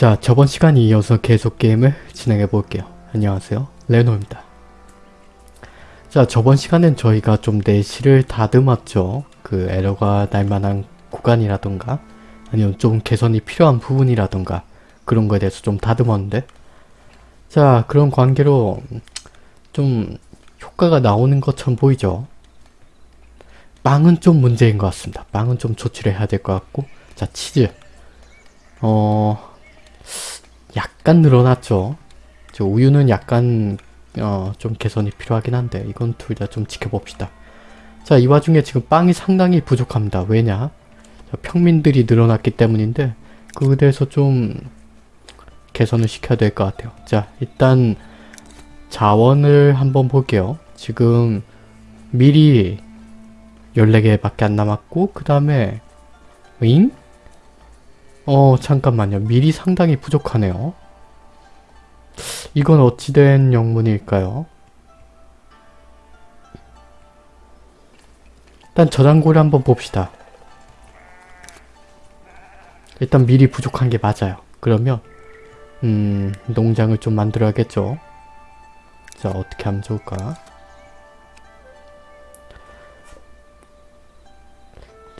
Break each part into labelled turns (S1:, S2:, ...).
S1: 자 저번 시간에 이어서 계속 게임을 진행해 볼게요. 안녕하세요 레노입니다. 자 저번 시간엔 저희가 좀 내실을 다듬었죠. 그 에러가 날만한 구간이라던가 아니면 좀 개선이 필요한 부분이라던가 그런 거에 대해서 좀 다듬었는데 자 그런 관계로 좀 효과가 나오는 것처럼 보이죠. 빵은 좀 문제인 것 같습니다. 빵은 좀 조치를 해야 될 것 같고 자 치즈 어 약간 늘어났죠. 저 우유는 약간 어, 좀 개선이 필요하긴 한데 이건 둘 다 좀 지켜봅시다. 자, 이 와중에 지금 빵이 상당히 부족합니다. 왜냐? 자, 평민들이 늘어났기 때문인데 그에 대해서 좀 개선을 시켜야 될 것 같아요. 자, 일단 자원을 한번 볼게요. 지금 미리 14개밖에 안 남았고 그 다음에 윙? 어 잠깐만요. 밀이 상당히 부족하네요. 이건 어찌된 영문일까요? 일단 저장고를 한번 봅시다. 일단 밀이 부족한 게 맞아요. 그러면 음 농장을 좀 만들어야겠죠. 자 어떻게 하면 좋을까?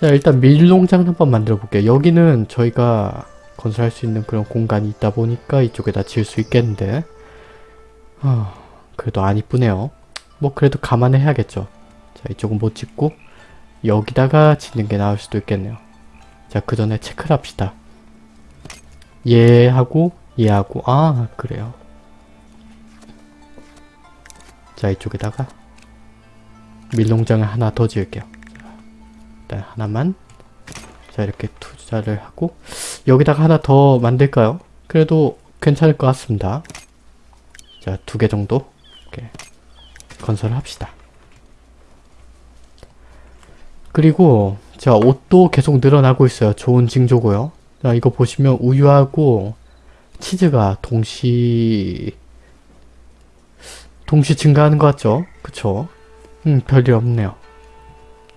S1: 자 일단 밀농장 한번 만들어 볼게요. 여기는 저희가 건설할 수 있는 그런 공간이 있다 보니까 이쪽에다 지을 수 있겠는데 어, 그래도 안 이쁘네요. 뭐 그래도 감안해 야겠죠. 자 이쪽은 못 짓고 여기다가 짓는 게 나을 수도 있겠네요. 자 그 전에 체크를 합시다. 얘하고 얘하고 아 그래요. 자 이쪽에다가 밀농장을 하나 더 지을게요. 일단 하나만 자 이렇게 투자를 하고 여기다가 하나 더 만들까요? 그래도 괜찮을 것 같습니다. 자 두 개 정도 이렇게 건설을 합시다. 그리고 자 옷도 계속 늘어나고 있어요. 좋은 징조고요. 자 이거 보시면 우유하고 치즈가 동시 동시 증가하는 것 같죠? 그쵸? 음 별일 없네요.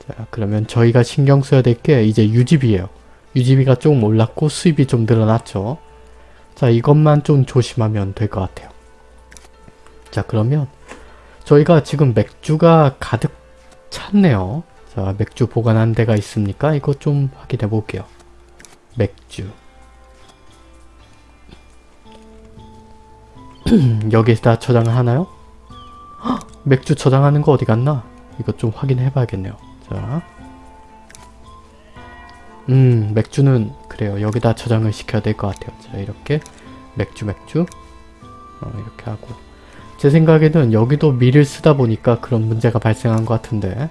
S1: 자 그러면 저희가 신경 써야 될 게 이제 유지비예요. 유지비가 좀 올랐고 수입이 좀 늘어났죠. 자 이것만 좀 조심하면 될 것 같아요. 자 그러면 저희가 지금 맥주가 가득 찼네요. 자 맥주 보관한 데가 있습니까? 이거 좀 확인해 볼게요. 맥주 여기다 저장을 하나요? 헉, 맥주 저장하는 거 어디 갔나? 이거 좀 확인해 봐야겠네요. 자, 음 맥주는 그래요. 여기다 저장을 시켜야 될 것 같아요. 자 이렇게 맥주 맥주 어, 이렇게 하고 제 생각에는 여기도 밀을 쓰다 보니까 그런 문제가 발생한 것 같은데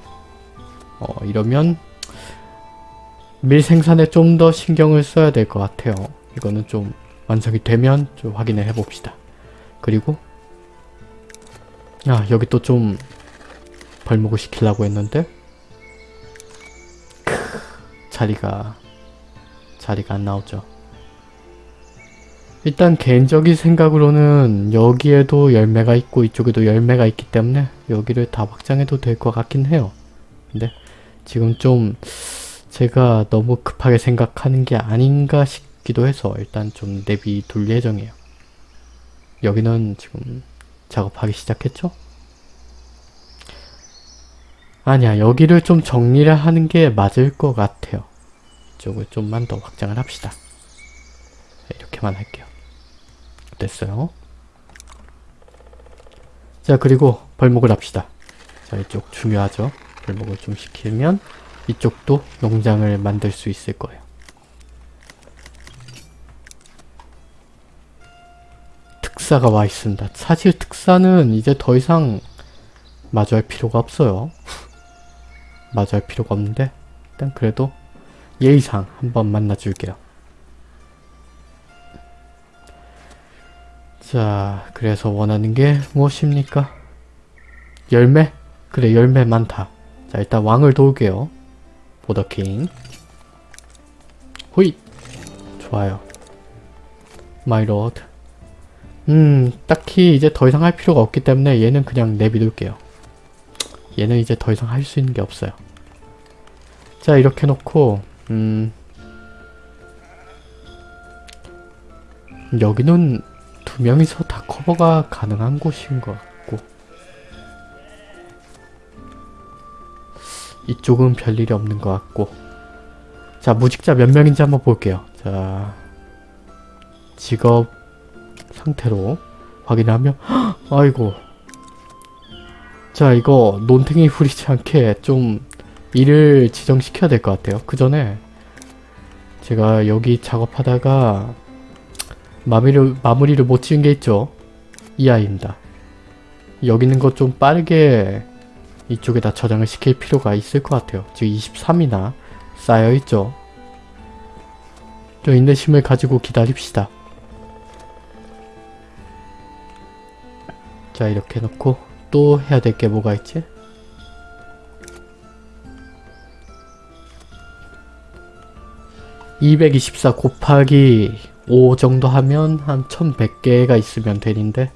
S1: 어 이러면 밀 생산에 좀 더 신경을 써야 될 것 같아요. 이거는 좀 완성이 되면 좀 확인을 해봅시다. 그리고 아 여기 또좀 벌목을 시키려고 했는데 크, 자리가 자리가 안 나오죠. 일단 개인적인 생각으로는 여기에도 열매가 있고 이쪽에도 열매가 있기 때문에 여기를 다 확장해도 될 것 같긴 해요. 근데 지금 좀 제가 너무 급하게 생각하는 게 아닌가 싶기도 해서 일단 좀 내비 돌 예정이에요. 여기는 지금 작업하기 시작했죠? 아니야 여기를 좀 정리를 하는 게 맞을 것 같아요. 이쪽을 좀만 더 확장을 합시다. 이렇게만 할게요. 됐어요. 자 그리고 벌목을 합시다. 자 이쪽 중요하죠. 벌목을 좀 시키면 이쪽도 농장을 만들 수 있을 거예요. 특사가 와 있습니다. 사실 특사는 이제 더 이상 마주할 필요가 없어요. 마주할 필요가 없는데 일단 그래도 예의상 한번 만나줄게요. 자, 그래서 원하는 게 무엇입니까? 열매? 그래, 열매 많다. 자, 일단 왕을 도울게요. For the king. 호잇! 좋아요. My lord. 음, 딱히 이제 더 이상 할 필요가 없기 때문에 얘는 그냥 내비둘게요. 얘는 이제 더 이상 할 수 있는 게 없어요. 자, 이렇게 놓고, 음, 여기는 두 명이서 다 커버가 가능한 곳인 것 같고 이쪽은 별일이 없는 것 같고. 자 무직자 몇 명인지 한번 볼게요. 자 직업 상태로 확인하면 헉, 아이고 자 이거 논탱이 후리지 않게 좀 일을 지정시켜야 될 것 같아요. 그 전에 제가 여기 작업하다가 마무리를, 마무리를 못 지은 게 있죠. 이 아이입니다. 여기 있는 것 좀 빠르게 이쪽에다 저장을 시킬 필요가 있을 것 같아요. 지금 23이나 쌓여있죠. 좀 인내심을 가지고 기다립시다. 자 이렇게 놓고 또 해야 될 게 뭐가 있지? (224) 곱하기 5 정도 하면 한 1100개가 있으면 되는데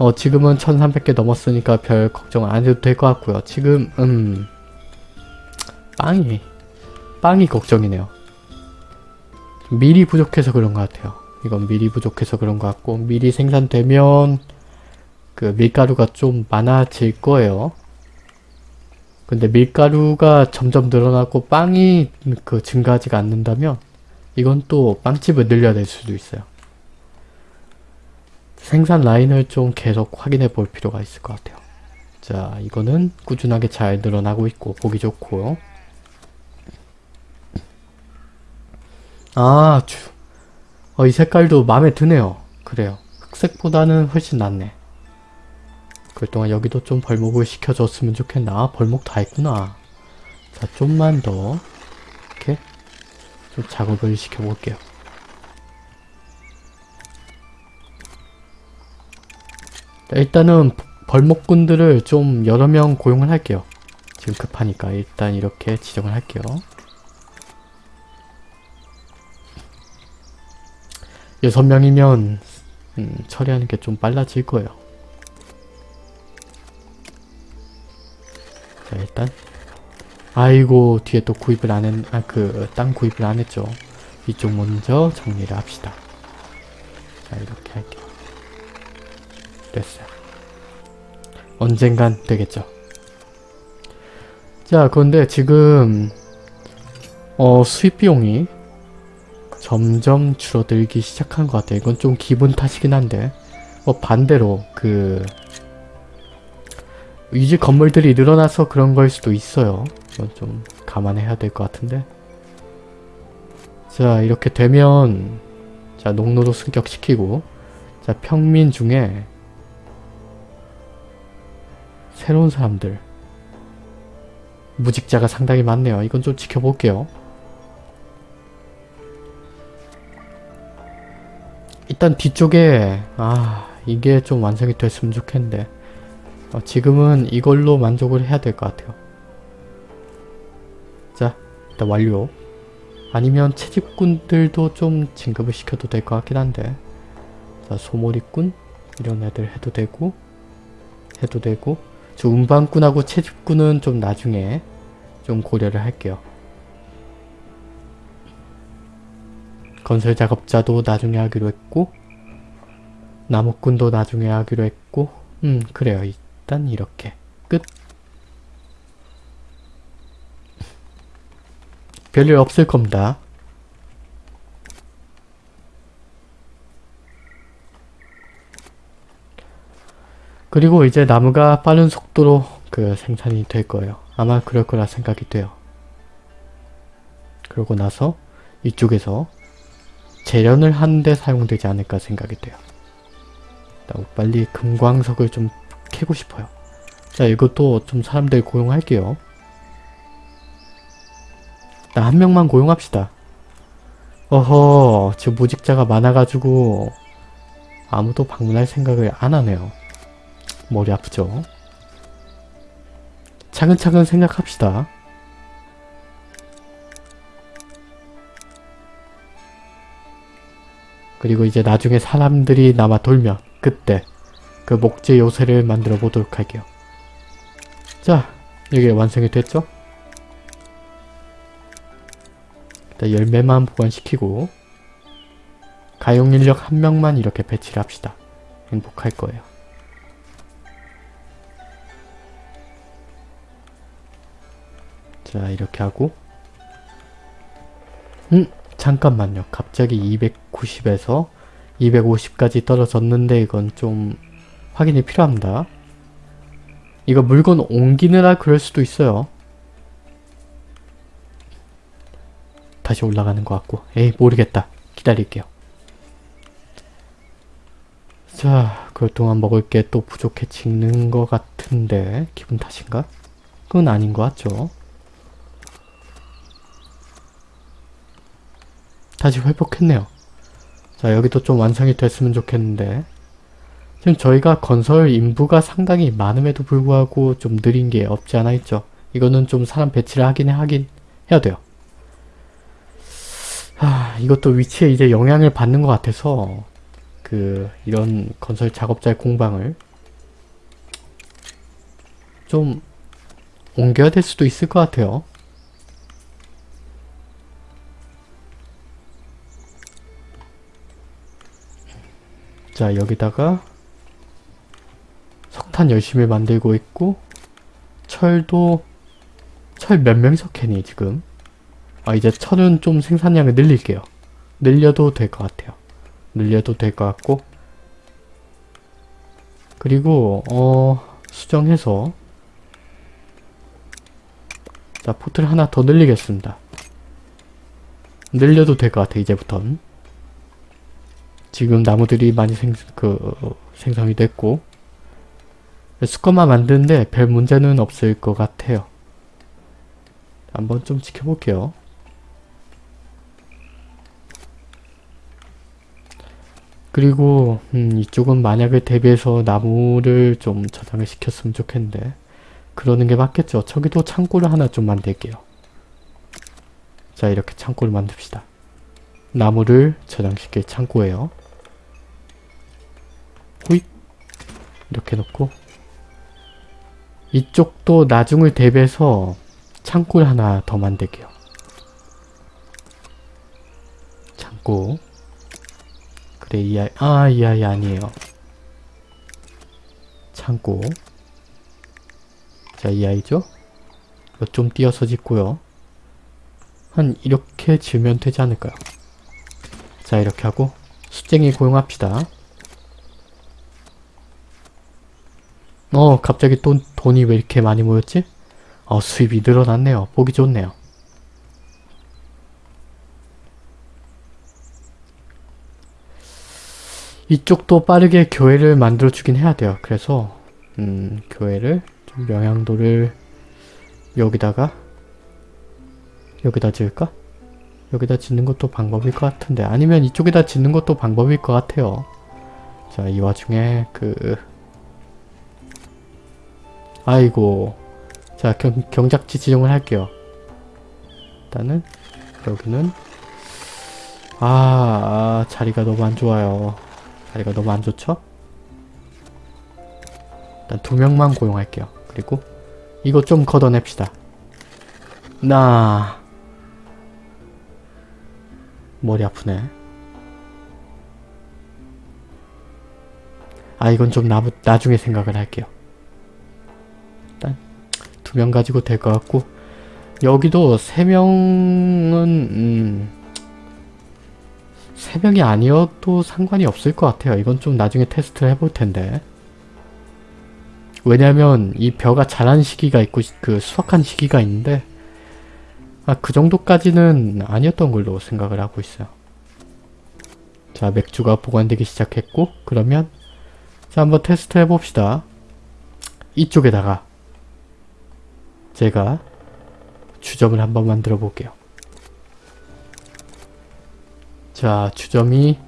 S1: 어 지금은 1300개 넘었으니까 별 걱정 안 해도 될 것 같고요. 지금 음 빵이 빵이 걱정이네요. 미리 부족해서 그런 것 같아요. 이건 미리 부족해서 그런 것 같고 미리 생산되면 그 밀가루가 좀 많아질 거예요. 근데 밀가루가 점점 늘어나고 빵이 그 증가하지가 않는다면 이건 또 빵집을 늘려야 될 수도 있어요. 생산 라인을 좀 계속 확인해 볼 필요가 있을 것 같아요. 자 이거는 꾸준하게 잘 늘어나고 있고 보기 좋고 아, 주. 어, 이 색깔도 마음에 드네요. 그래요. 흑색보다는 훨씬 낫네. 그동안 여기도 좀 벌목을 시켜줬으면 좋겠나? 벌목 다 했구나. 자, 좀만 더 이렇게 좀 작업을 시켜볼게요. 자, 일단은 벌목꾼들을 좀 여러 명 고용을 할게요. 지금 급하니까 일단 이렇게 지정을 할게요. 여섯 명이면 음, 처리하는 게 좀 빨라질 거예요. 자 일단 아이고 뒤에 또 구입을 안 했, 아 그 땅 구입을 안 했죠. 이쪽 먼저 정리를 합시다. 자 이렇게 할게요. 됐어요. 언젠간 되겠죠. 자 그런데 지금 어 수입 비용이 점점 줄어들기 시작한 것 같아요. 이건 좀 기분 탓이긴 한데 뭐 반대로 그 유지 건물들이 늘어나서 그런 걸 수도 있어요. 좀 감안해야 될 것 같은데 자 이렇게 되면 자 농로도 승격시키고 자 평민 중에 새로운 사람들 무직자가 상당히 많네요. 이건 좀 지켜볼게요. 일단 뒤쪽에 아 이게 좀 완성이 됐으면 좋겠는데 어, 지금은 이걸로 만족을 해야 될 것 같아요. 자 일단 완료. 아니면 채집꾼들도 좀 진급을 시켜도 될 것 같긴 한데. 자 소몰이꾼? 이런 애들 해도 되고 해도 되고. 저 운반꾼하고 채집꾼은 좀 나중에 좀 고려를 할게요. 건설 작업자도 나중에 하기로 했고 나무꾼도 나중에 하기로 했고. 음 그래요 일단 이렇게. 끝. 별일 없을 겁니다. 그리고 이제 나무가 빠른 속도로 그 생산이 될 거예요. 아마 그럴 거라 생각이 돼요. 그러고 나서 이쪽에서 재련을 하는데 사용되지 않을까 생각이 돼요. 빨리 금광석을 좀 캐고 싶어요. 자 이것도 좀 사람들 고용할게요. 나한 명만 고용합시다. 어허 지금 무직자가 많아가지고 아무도 방문할 생각을 안 하네요. 머리 아프죠? 차근차근 생각합시다. 그리고 이제 나중에 사람들이 남아 돌면 그때 그 목재 요새를 만들어 보도록 할게요. 자, 이게 완성이 됐죠? 일단 열매만 보관시키고 가용 인력 한 명만 이렇게 배치를 합시다. 행복할 거예요. 자 이렇게 하고 음 잠깐만요. 갑자기 290에서 250까지 떨어졌는데 이건 좀 확인이 필요합니다. 이거 물건 옮기느라 그럴 수도 있어요. 다시 올라가는 것 같고 에이 모르겠다. 기다릴게요. 자 그럴 동안 먹을 게 또 부족해지는 것 같은데 기분 탓인가? 그건 아닌 것 같죠? 다시 회복했네요. 자 여기도 좀 완성이 됐으면 좋겠는데 지금 저희가 건설 인부가 상당히 많음에도 불구하고 좀 느린 게 없지 않아 있죠. 이거는 좀 사람 배치를 하긴 하긴 해야 돼요. 아 이것도 위치에 이제 영향을 받는 것 같아서 그 이런 건설 작업자의 공방을 좀 옮겨야 될 수도 있을 것 같아요. 자 여기다가 석탄 열심히 만들고 있고 철도 철 몇 명이서 캐니 지금? 아 이제 철은 좀 생산량을 늘릴게요. 늘려도 될 것 같아요. 늘려도 될 것 같고. 그리고 어 수정해서 자 포트를 하나 더 늘리겠습니다. 늘려도 될 것 같아 이제부턴. 지금 나무들이 많이 생, 그, 생성이 됐고 수컷만 만드는데 별 문제는 없을 것 같아요. 한번 좀 지켜볼게요. 그리고 음, 이쪽은 만약에 대비해서 나무를 좀 저장을 시켰으면 좋겠는데 그러는 게 맞겠죠. 저기도 창고를 하나 좀 만들게요. 자 이렇게 창고를 만듭시다. 나무를 저장시킬 창고예요. 호잇 이렇게 놓고 이쪽도 나중을 대비해서 창고를 하나 더 만들게요. 창고 그래 이 아이 아이 아이 아니에요. 창고 자이 아이죠? 좀 띄어서 짓고요. 한 이렇게 지으면 되지 않을까요? 자 이렇게 하고 수쟁이 고용합시다. 어 갑자기 돈, 돈이 왜 이렇게 많이 모였지? 어 수입이 늘어났네요. 보기 좋네요. 이쪽도 빠르게 교회를 만들어주긴 해야 돼요. 그래서 음 교회를 좀 영향도를 여기다가 여기다 지을까? 여기다 짓는 것도 방법일 것 같은데 아니면 이쪽에다 짓는 것도 방법일 것 같아요. 자 이 와중에 그 아이고. 자 경, 경작지 지정을 할게요. 일단은 여기는 아, 아 자리가 너무 안 좋아요. 자리가 너무 안 좋죠? 일단 두 명만 고용할게요. 그리고 이거 좀 걷어냅시다. 나 머리 아프네. 아 이건 좀 나, 나중에 생각을 할게요 두 명 가지고 될 것 같고 여기도 세 명은 음, 세 명이 아니어도 상관이 없을 것 같아요. 이건 좀 나중에 테스트를 해볼 텐데 왜냐면 이 벼가 자란 시기가 있고 그 수확한 시기가 있는데 아, 그 정도까지는 아니었던 걸로 생각을 하고 있어요. 자 맥주가 보관되기 시작했고 그러면 자 한번 테스트 해봅시다. 이쪽에다가 제가 주점을 한번 만들어 볼게요. 자, 주점이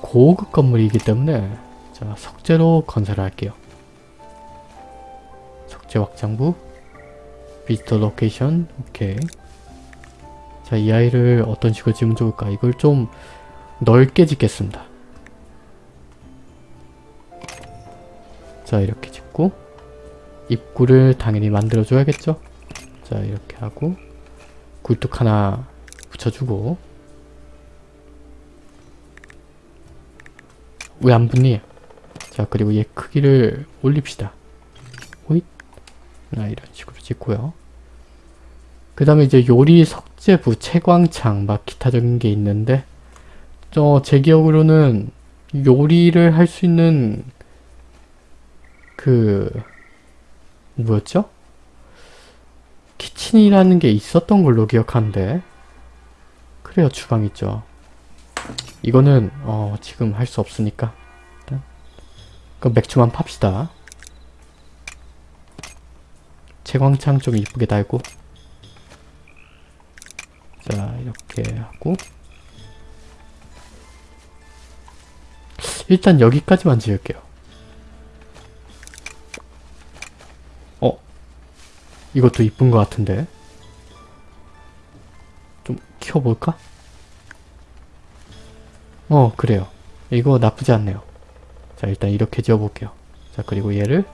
S1: 고급 건물이기 때문에 자, 석재로 건설을 할게요. 석재 확장부 visitor location 오케이 자, 이 아이를 어떤 식으로 지으면 좋을까? 이걸 좀 넓게 짓겠습니다. 자, 이렇게 짓고 입구를 당연히 만들어줘야겠죠? 자 이렇게 하고 굴뚝 하나 붙여주고 왜 안 붙니? 자 그리고 얘 크기를 올립시다. 호잇 나 이런 식으로 찍고요. 그 다음에 이제 요리 석재부, 채광창 막 기타적인 게 있는데 저제 기억으로는 요리를 할 수 있는 그 뭐였죠? 키친이라는 게 있었던 걸로 기억하는데. 그래요 주방 있죠. 이거는 어 지금 할 수 없으니까. 일단 그럼 맥주만 팝시다. 채광창 좀 이쁘게 달고. 자 이렇게 하고. 일단 여기까지만 지을게요 이것도 이쁜 것 같은데 좀 키워볼까? 어 그래요 이거 나쁘지 않네요 자 일단 이렇게 지어볼게요 자 그리고 얘를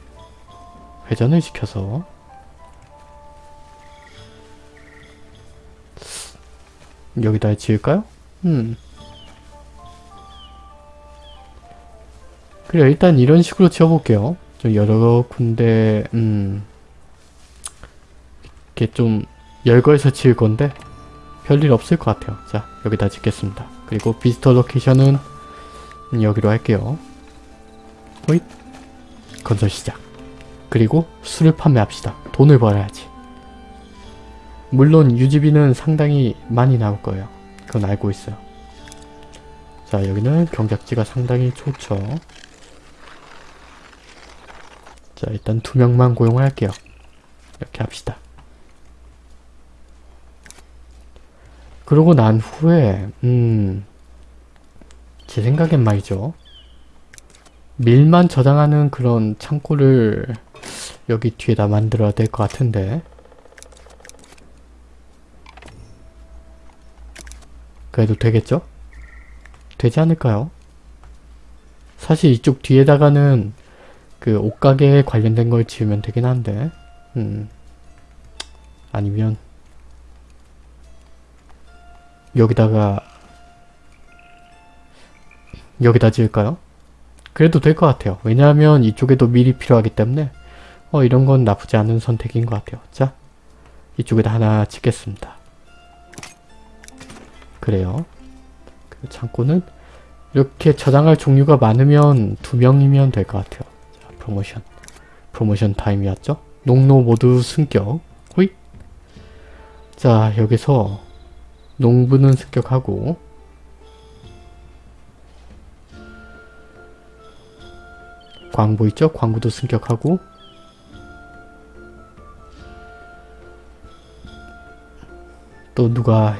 S1: 회전을 시켜서 여기다 지을까요? 음. 그래 일단 이런 식으로 지어볼게요. 좀 여러 군데 음 이렇게 좀 열거해서 지을 건데 별일 없을 것 같아요. 자 여기다 짓겠습니다. 그리고 비스터 로케이션은 여기로 할게요. 호잇 건설 시작. 그리고 술을 판매합시다. 돈을 벌어야지. 물론 유지비는 상당히 많이 나올 거예요. 그건 알고 있어요. 자 여기는 경작지가 상당히 좋죠. 자 일단 두 명만 고용을 할게요. 이렇게 합시다. 그러고 난 후에 음... 제 생각엔 말이죠. 밀만 저장하는 그런 창고를 여기 뒤에다 만들어야 될 것 같은데 그래도 되겠죠? 되지 않을까요? 사실 이쪽 뒤에다가는 그 옷가게에 관련된 걸 지으면 되긴 한데 음 아니면 여기다가 여기다 지을까요? 그래도 될 것 같아요. 왜냐하면 이쪽에도 밀이 필요하기 때문에 어 이런 건 나쁘지 않은 선택인 것 같아요. 자 이쪽에다 하나 짓겠습니다. 그래요. 그 창고는 이렇게 저장할 종류가 많으면 두 명이면 될 것 같아요. 자, 프로모션. 프로모션 타임이었죠? 농노 모두 승격. 호잇. 자, 여기서 농부는 승격하고 광부 있죠? 광부도 승격하고 또 누가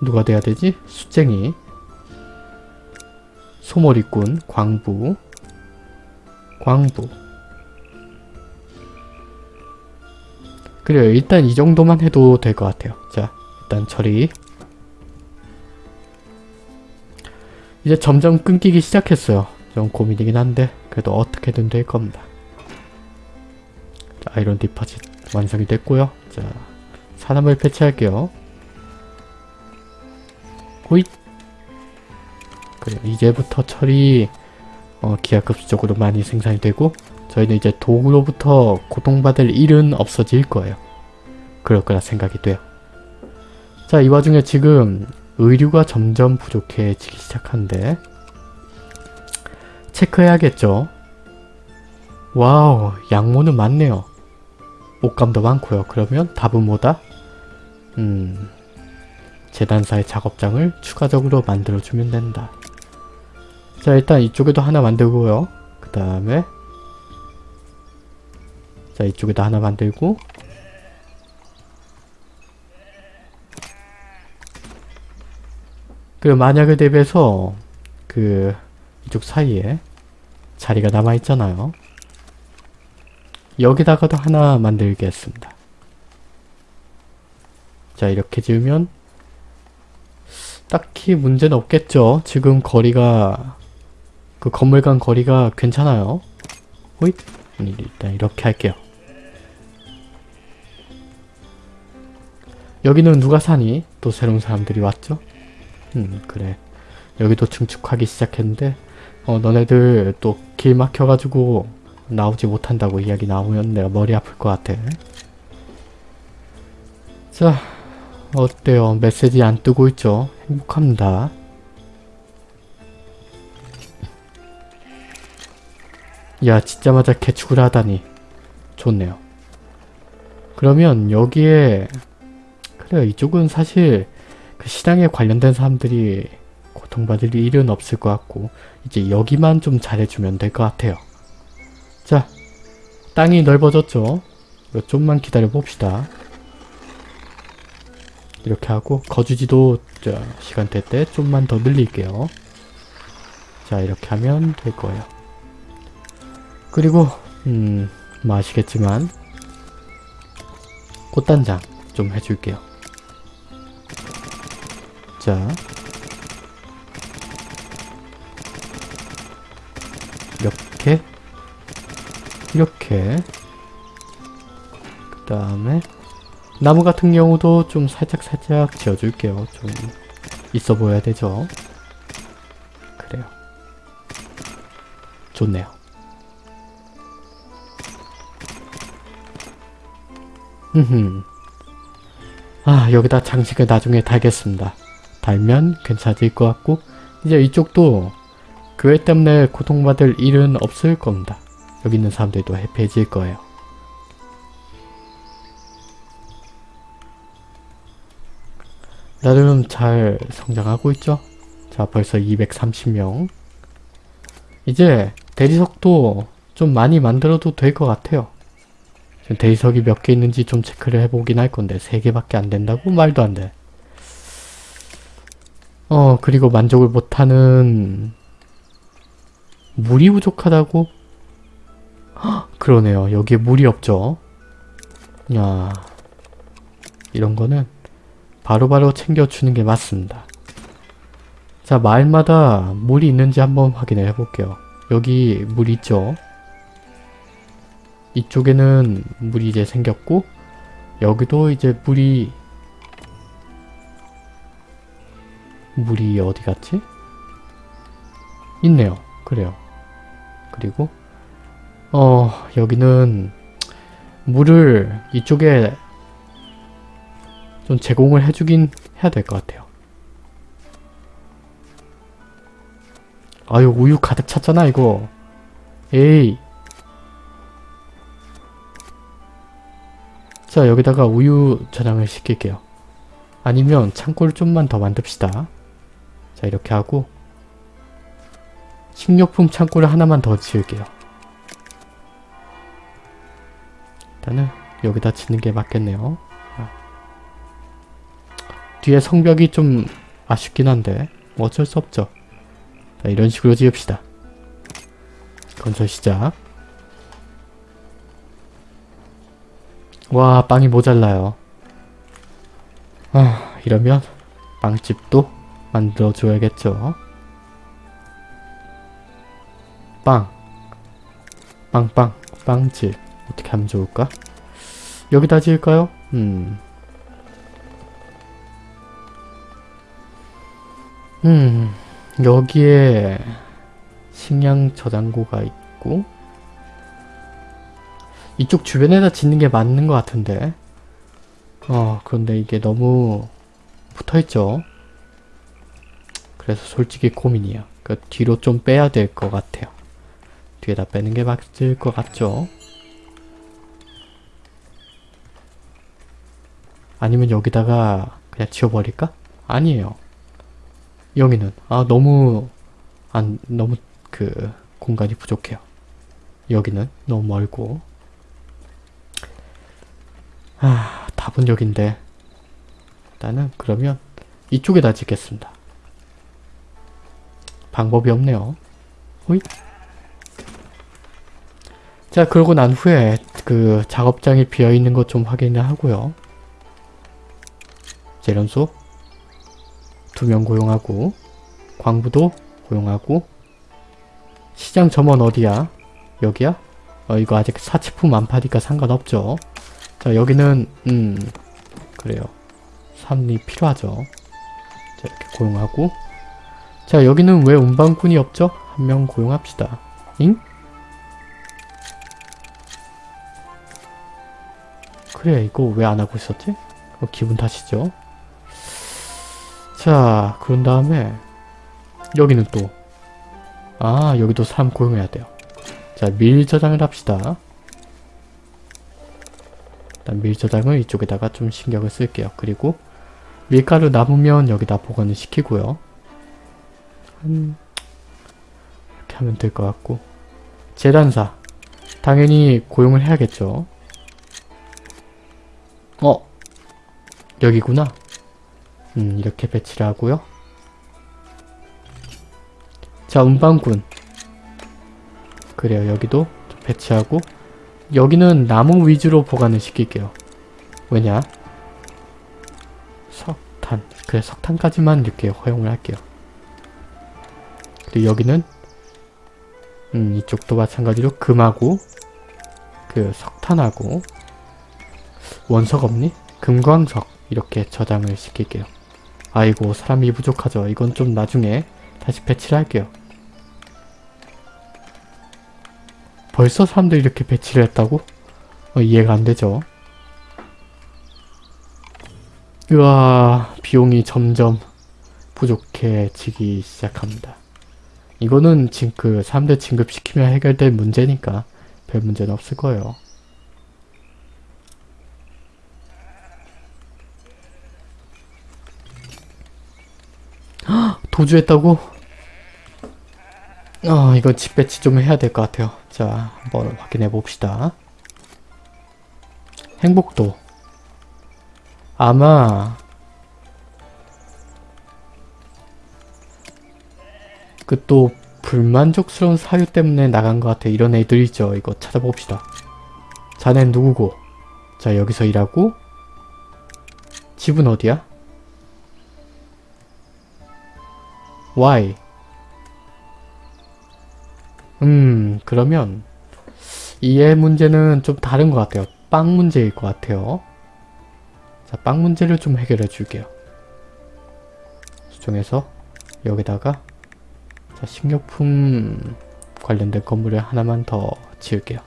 S1: 누가 돼야 되지? 숫쟁이 소머리꾼 광부 광부 그래요 일단 이 정도만 해도 될 것 같아요 자 일단 처리 이제 점점 끊기기 시작했어요. 좀 고민이긴 한데 그래도 어떻게든 될 겁니다. 자, 아이론 디파짓 완성이 됐고요. 자 사람을 배치할게요. 호잇! 그래 이제부터 철이 어, 기하급수적으로 많이 생산이 되고 저희는 이제 도구로부터 고통받을 일은 없어질 거예요. 그럴 거라 생각이 돼요. 자, 이 와중에 지금 의류가 점점 부족해지기 시작한데 체크해야겠죠. 와우, 양모는 많네요. 옷감도 많고요. 그러면 답은 뭐다? 음... 재단사의 작업장을 추가적으로 만들어주면 된다. 자 일단 이쪽에도 하나 만들고요. 그 다음에 자 이쪽에도 하나 만들고 그 만약에 대비해서 그 이쪽 사이에 자리가 남아있잖아요. 여기다가도 하나 만들겠습니다. 자 이렇게 지으면 딱히 문제는 없겠죠. 지금 거리가 그 건물 간 거리가 괜찮아요. 호잇 일단 이렇게 할게요. 여기는 누가 사니? 또 새로운 사람들이 왔죠? 음 그래 여기도 증축하기 시작했는데 어 너네들 또 길 막혀가지고 나오지 못한다고 이야기 나오면 내가 머리 아플 것 같아. 자 어때요? 메시지 안 뜨고 있죠? 행복합니다. 야 짓자마자 개축을 하다니 좋네요. 그러면 여기에 그래요 이쪽은 사실 그 시장에 관련된 사람들이 고통받을 일은 없을 것 같고 이제 여기만 좀 잘해주면 될 것 같아요. 자 땅이 넓어졌죠? 좀만 기다려 봅시다. 이렇게 하고 거주지도 자, 시간 될때 좀만 더 늘릴게요. 자 이렇게 하면 될 거예요. 그리고 음, 뭐 아시겠지만 꽃단장 좀 해줄게요. 자 이렇게 이렇게 그 다음에 나무 같은 경우도 좀 살짝살짝 지어줄게요. 좀 있어 보여야 되죠. 그래요. 좋네요. 흠흠. 아 여기다 장식을 나중에 달겠습니다. 달면 괜찮을 것 같고 이제 이쪽도 교회 때문에 고통받을 일은 없을 겁니다. 여기 있는 사람들도 해피해질 거예요. 나름 잘 성장하고 있죠? 자 벌써 230명 이제 대리석도 좀 많이 만들어도 될 것 같아요. 대리석이 몇 개 있는지 좀 체크를 해보긴 할 건데 3개밖에 안 된다고? 말도 안 돼. 어 그리고 만족을 못하는 물이 부족하다고? 헉, 그러네요. 여기에 물이 없죠. 야 이런 거는 바로 바로 챙겨주는 게 맞습니다. 자 마을마다 물이 있는지 한번 확인을 해볼게요. 여기 물 있죠? 이쪽에는 물이 이제 생겼고 여기도 이제 물이 물이 어디 갔지? 있네요. 그래요. 그리고 어 여기는 물을 이쪽에 좀 제공을 해주긴 해야 될 것 같아요. 아유 우유 가득 찼잖아 이거. 에이. 자 여기다가 우유 저장을 시킬게요. 아니면 창고를 좀만 더 만듭시다. 자 이렇게 하고 식료품 창고를 하나만 더 지을게요. 일단은 여기다 짓는 게 맞겠네요. 뒤에 성벽이 좀 아쉽긴 한데 뭐 어쩔 수 없죠. 자, 이런 식으로 지읍시다. 건설 시작. 와 빵이 모자라요. 아 이러면 빵집도 만들어 줘야겠죠. 빵 빵빵 빵집 어떻게 하면 좋을까? 여기다 지을까요? 음. 음, 여기에 식량 저장고가 있고 이쪽 주변에다 짓는 게 맞는 것 같은데 어 그런데 이게 너무 붙어있죠 그래서 솔직히 고민이야 그 뒤로 좀 빼야 될 것 같아요. 뒤에다 빼는 게 맞을 것 같죠? 아니면 여기다가 그냥 지워버릴까? 아니에요. 여기는. 아 너무 안 너무 그 공간이 부족해요. 여기는 너무 멀고. 아 답은 여긴데. 일단은 그러면 이쪽에다 짓겠습니다. 방법이 없네요. 호이 자 그러고 난 후에 그 작업장이 비어있는 것 좀 확인을 하고요. 재련소 두 명 고용하고 광부도 고용하고 시장 점원 어디야? 여기야? 어 이거 아직 사치품 안 파니까 상관없죠. 자 여기는 음 그래요. 삼리 필요하죠. 자 이렇게 고용하고 자 여기는 왜 운반꾼이 없죠? 한 명 고용합시다. 잉? 그래 이거 왜 안 하고 있었지? 어, 기분 탓이죠. 자 그런 다음에 여기는 또 아 여기도 사람 고용해야 돼요. 자 밀 저장을 합시다. 일단 밀 저장을 이쪽에다가 좀 신경을 쓸게요. 그리고 밀가루 남으면 여기다 보관을 시키고요. 음, 이렇게 하면 될 것 같고 재단사 당연히 고용을 해야겠죠. 어 여기구나. 음 이렇게 배치를 하고요. 자 운반군 그래요 여기도 좀 배치하고 여기는 나무 위주로 보관을 시킬게요. 왜냐? 석탄. 그래 석탄까지만 이렇게 허용을 할게요. 그리고 여기는 음 이쪽도 마찬가지로 금하고 그 석탄하고 원석 없니? 금광석 이렇게 저장을 시킬게요. 아이고 사람이 부족하죠. 이건 좀 나중에 다시 배치를 할게요. 벌써 사람들이 이렇게 배치를 했다고? 어, 이해가 안 되죠. 으아 비용이 점점 부족해지기 시작합니다. 이거는 지금 그 사람들 진급시키면 해결될 문제니까 별 문제는 없을 거예요. 헉, 도주했다고? 아 이건 집 배치 좀 해야 될 것 같아요. 자 한번 확인해 봅시다. 행복도 아마 그 또 불만족스러운 사유 때문에 나간 것 같아. 이런 애들 있죠. 이거 찾아봅시다. 자넨 누구고? 자 여기서 일하고 집은 어디야? Why? 음 그러면 이해 문제는 좀 다른 것 같아요. 빵 문제일 것 같아요. 자, 빵 문제를 좀 해결해 줄게요. 수정해서 여기다가 자, 식료품 관련된 건물을 하나만 더 지을게요.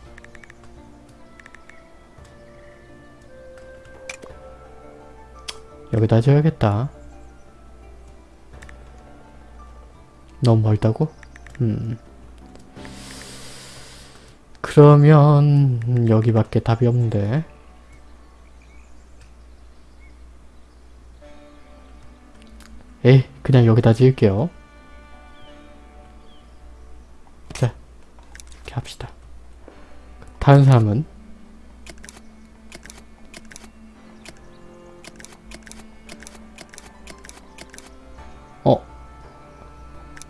S1: 여기다 지어야겠다. 너무 멀다고? 음. 그러면 여기밖에 답이 없는데 에이 그냥 여기다 지을게요 합시다 다른 사람은 어.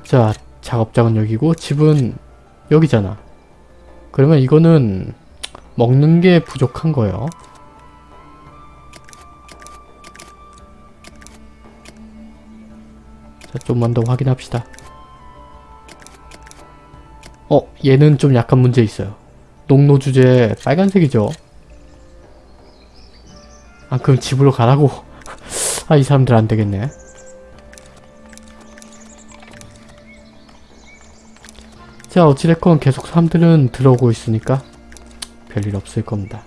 S1: 자 작업장은 여기고 집은 여기잖아 그러면 이거는 먹는 게 부족한 거예요. 자, 좀만 더 확인합시다. 얘는 좀 약간 문제 있어요. 농로 주제 빨간색이죠? 아, 그럼 집으로 가라고. 아, 이 사람들 안 되겠네. 자 어찌됐건 계속 사람들은 들어오고 있으니까 별일 없을 겁니다.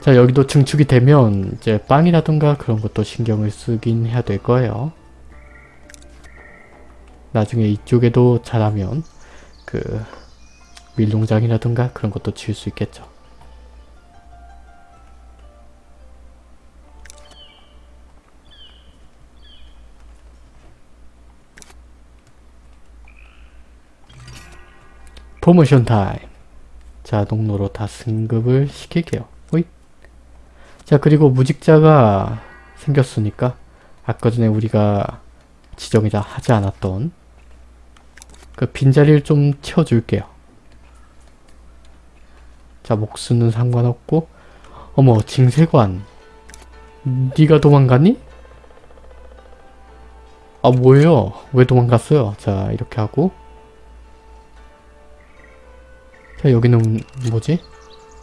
S1: 자 여기도 증축이 되면 이제 빵이라든가 그런 것도 신경을 쓰긴 해야 될 거예요. 나중에 이쪽에도 잘하면 그 밀농장이라든가 그런 것도 지을 수 있겠죠. 프로모션 타임. 자, 농로로 다 승급을 시킬게요. 호잇. 자, 그리고 무직자가 생겼으니까 아까 전에 우리가 지정이자 하지 않았던 그 빈자리를 좀 채워줄게요. 자, 목수는 상관없고 어머, 징세관. 네가 도망갔니? 아, 뭐예요? 왜 도망갔어요? 자, 이렇게 하고 자 여기는 뭐지?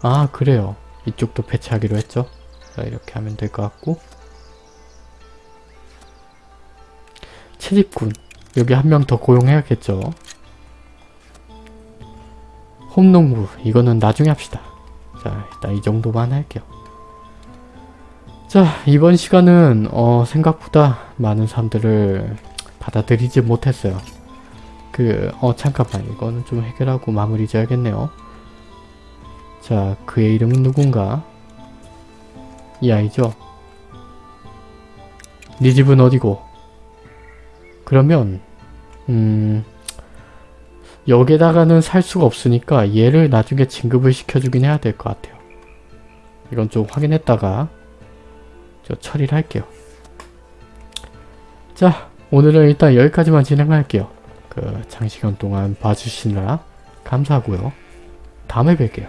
S1: 아 그래요 이쪽도 배치하기로 했죠 자 이렇게 하면 될 것 같고 채집꾼. 여기 한 명 더 고용해야겠죠. 홈농부. 이거는 나중에 합시다. 자, 일단 이 정도만 할게요. 자, 이번 시간은 어, 생각보다 많은 사람들을 받아들이지 못했어요. 그, 어, 잠깐만. 이거는 좀 해결하고 마무리 지어야겠네요. 자, 그의 이름은 누군가? 이 아이죠? 네 집은 어디고? 그러면 음... 여기다가는 살 수가 없으니까 얘를 나중에 진급을 시켜주긴 해야 될 것 같아요. 이건 좀 확인했다가 저 처리를 할게요. 자, 오늘은 일단 여기까지만 진행할게요. 그 장시간 동안 봐주시느라 감사하고요. 다음에 뵐게요.